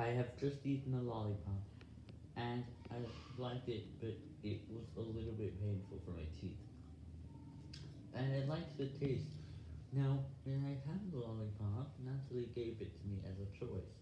I have just eaten a lollipop, and I liked it, but it was a little bit painful for my teeth. And I liked the taste. Now, when I had the lollipop, Natalie gave it to me as a choice.